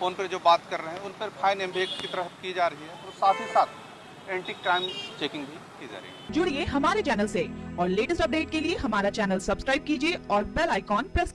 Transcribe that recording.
Phone पर जो बात कर रहे हैं, उन पर फाइन एम एक्ट की तरफ़ की जा रही है और साथ ही साथ एंटी क्राइम चेकिंग भी की जा रही है। जुड़िए हमारे चैनल ऐसी और लेटेस्ट अपडेट के लिए हमारा चैनल सब्सक्राइब कीजिए और बेल आइकॉन प्रेस कीजिए।